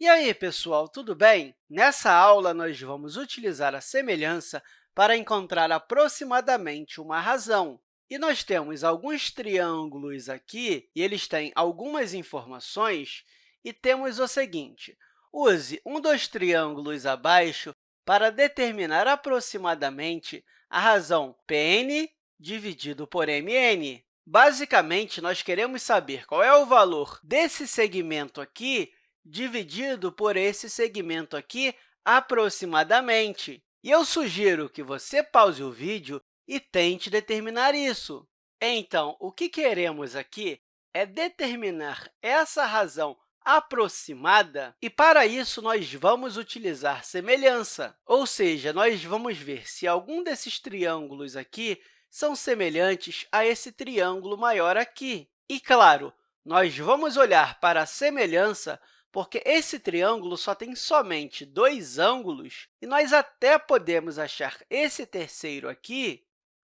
E aí, pessoal, tudo bem? Nessa aula, nós vamos utilizar a semelhança para encontrar aproximadamente uma razão. E nós temos alguns triângulos aqui, e eles têm algumas informações, e temos o seguinte, use um dos triângulos abaixo para determinar aproximadamente a razão Pn dividido por Mn. Basicamente, nós queremos saber qual é o valor desse segmento aqui dividido por esse segmento aqui aproximadamente. E eu sugiro que você pause o vídeo e tente determinar isso. Então, o que queremos aqui é determinar essa razão aproximada, e, para isso, nós vamos utilizar semelhança, ou seja, nós vamos ver se algum desses triângulos aqui são semelhantes a esse triângulo maior aqui. E, claro, nós vamos olhar para a semelhança porque esse triângulo só tem somente dois ângulos, e nós até podemos achar esse terceiro aqui,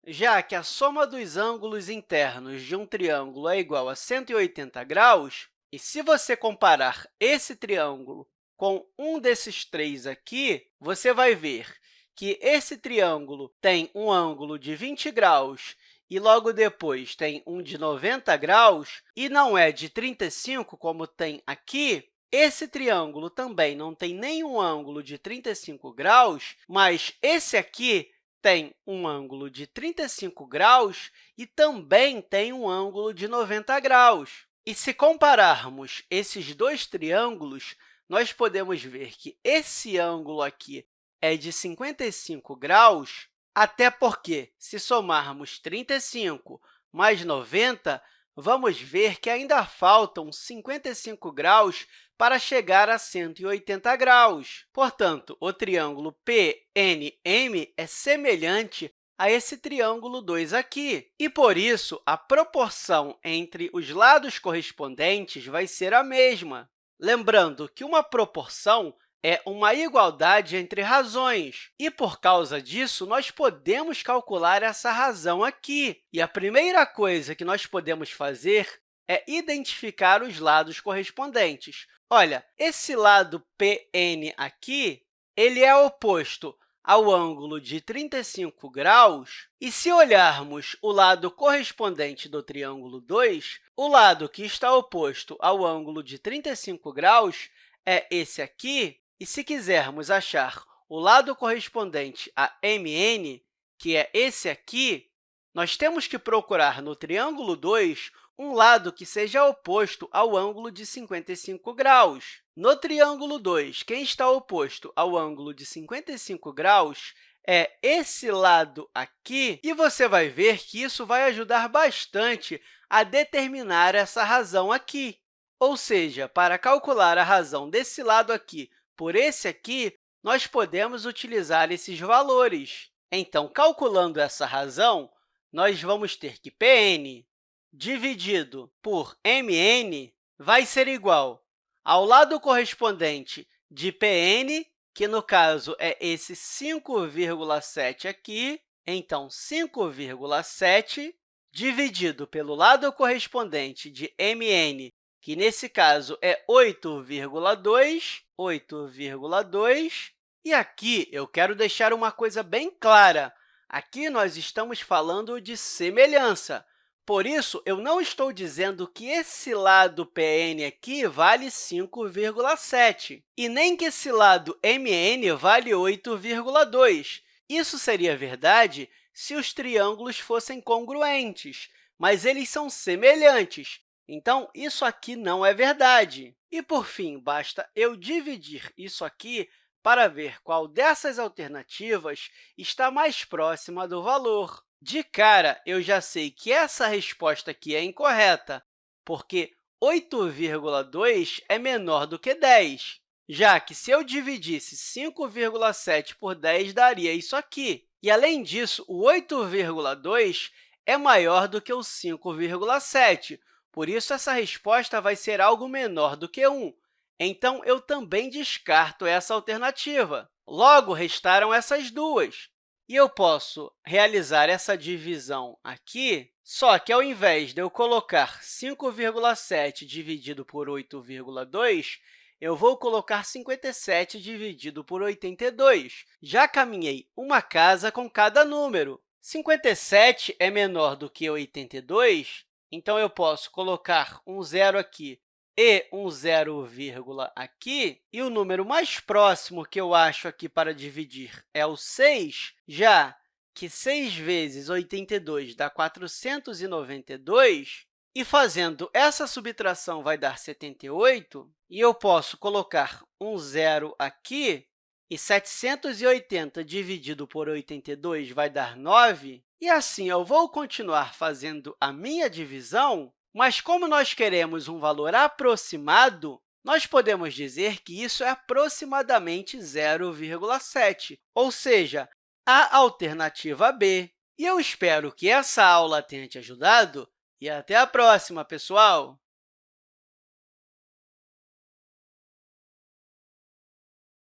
já que a soma dos ângulos internos de um triângulo é igual a 180 graus, e se você comparar esse triângulo com um desses três aqui, você vai ver que esse triângulo tem um ângulo de 20 graus e logo depois tem um de 90 graus, e não é de 35, como tem aqui, esse triângulo também não tem nenhum ângulo de 35 graus, mas esse aqui tem um ângulo de 35 graus e também tem um ângulo de 90 graus. E se compararmos esses dois triângulos, nós podemos ver que esse ângulo aqui é de 55 graus, até porque, se somarmos 35 mais 90, vamos ver que ainda faltam 55 graus para chegar a 180 graus. Portanto, o triângulo PNM é semelhante a esse triângulo 2 aqui. E, por isso, a proporção entre os lados correspondentes vai ser a mesma. Lembrando que uma proporção é uma igualdade entre razões, e, por causa disso, nós podemos calcular essa razão aqui. E a primeira coisa que nós podemos fazer é identificar os lados correspondentes. Olha, esse lado PN aqui ele é oposto ao ângulo de 35 graus, e se olharmos o lado correspondente do triângulo 2, o lado que está oposto ao ângulo de 35 graus é esse aqui, e se quisermos achar o lado correspondente a MN, que é esse aqui, nós temos que procurar no triângulo 2 um lado que seja oposto ao ângulo de 55 graus. No triângulo 2, quem está oposto ao ângulo de 55 graus é esse lado aqui, e você vai ver que isso vai ajudar bastante a determinar essa razão aqui. Ou seja, para calcular a razão desse lado aqui por esse aqui, nós podemos utilizar esses valores. Então, calculando essa razão, nós vamos ter que Pn dividido por Mn vai ser igual ao lado correspondente de Pn, que, no caso, é esse 5,7 aqui, então, 5,7 dividido pelo lado correspondente de Mn, que, nesse caso, é 8,2, 8,2. E aqui eu quero deixar uma coisa bem clara. Aqui nós estamos falando de semelhança. Por isso, eu não estou dizendo que esse lado PN aqui vale 5,7 e nem que esse lado MN vale 8,2. Isso seria verdade se os triângulos fossem congruentes, mas eles são semelhantes, então, isso aqui não é verdade. E, por fim, basta eu dividir isso aqui para ver qual dessas alternativas está mais próxima do valor. De cara, eu já sei que essa resposta aqui é incorreta, porque 8,2 é menor do que 10, já que, se eu dividisse 5,7 por 10, daria isso aqui. E, além disso, o 8,2 é maior do que o 5,7, por isso, essa resposta vai ser algo menor do que 1. Então, eu também descarto essa alternativa. Logo, restaram essas duas. E eu posso realizar essa divisão aqui, só que, ao invés de eu colocar 5,7 dividido por 8,2, eu vou colocar 57 dividido por 82. Já caminhei uma casa com cada número. 57 é menor do que 82, então eu posso colocar um zero aqui e um zero vírgula aqui, e o número mais próximo que eu acho aqui para dividir é o 6, já que 6 vezes 82 dá 492, e fazendo essa subtração vai dar 78, e eu posso colocar um zero aqui, e 780 dividido por 82 vai dar 9, e assim eu vou continuar fazendo a minha divisão mas, como nós queremos um valor aproximado, nós podemos dizer que isso é aproximadamente 0,7, ou seja, a alternativa B. E eu espero que essa aula tenha te ajudado e até a próxima, pessoal!